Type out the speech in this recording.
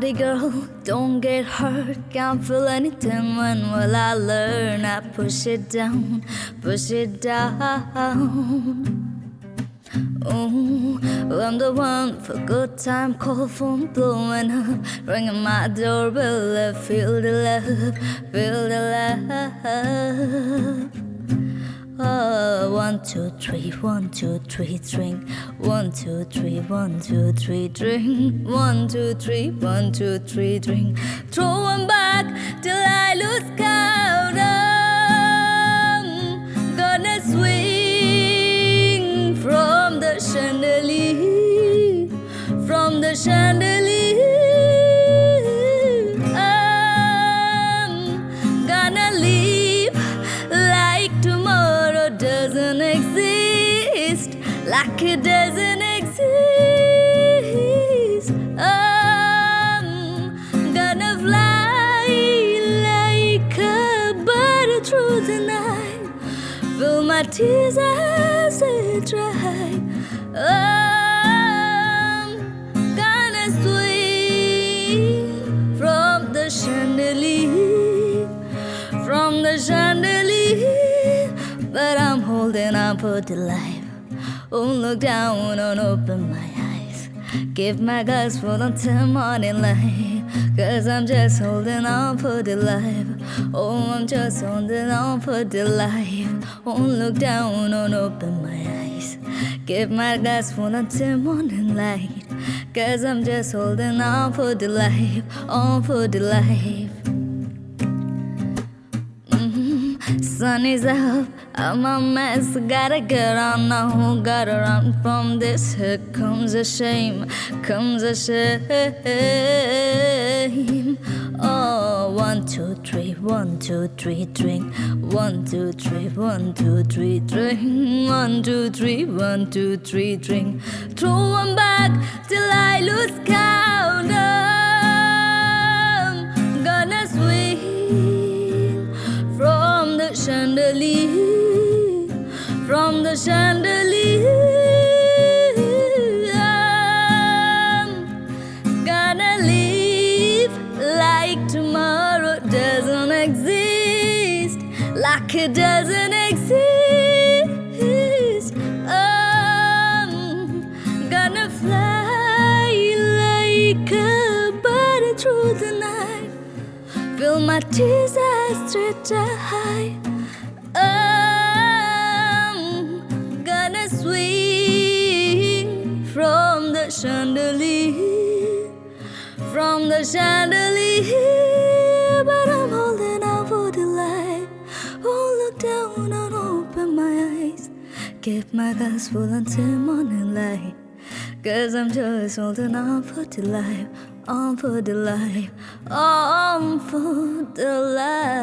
Naughty girl, don't get hurt. Can't feel anything when will I learn? I push it down, push it down. Ooh, I'm the one for good time, call phone blowing up, ringing my doorbell. I feel the love, feel the love. Oh, one, two, three, one, two, three, drink. One, two, three, one, two, three, drink. One, two, three, one, two, three, drink. Throw Throw 'em back till I lose count. I'm gonna swing from the chandelier, from the chandelier. It doesn't exist. I'm gonna fly like a bird through the night, fill my tears as they dry. I'm gonna swing from the chandelier from the chandelier, but I'm holding on for dear life. Won't look down, won't open my eyes. Give my guts full until morning light. Cause I'm just holding on for the life. Oh, I'm just holding on for the life. Won't look down, won't open my eyes. Give my guts full until morning light. Cause I'm just holding on for the life, on for the life. Mm-hmm. Sun is up, I'm a mess. Gotta get on now, who gotta run from this. Here comes a shame, comes a shame. Oh, one, two, three, one, two, three, drink. One, two, three, one, two, three, drink. One, two, three, one, two, three, drink. Throw 'em back till I lose count. Like tomorrow doesn't exist, like it doesn't exist. I'm gonna fly like a bird through the night. Fill my tears as they dry. Chandelier, from the chandelier. But I'm holding out for the light. Won't look down, I'll open my eyes. Keep my glass full until morning light. Cause I'm just holding on for the life, on for the life, on for the life.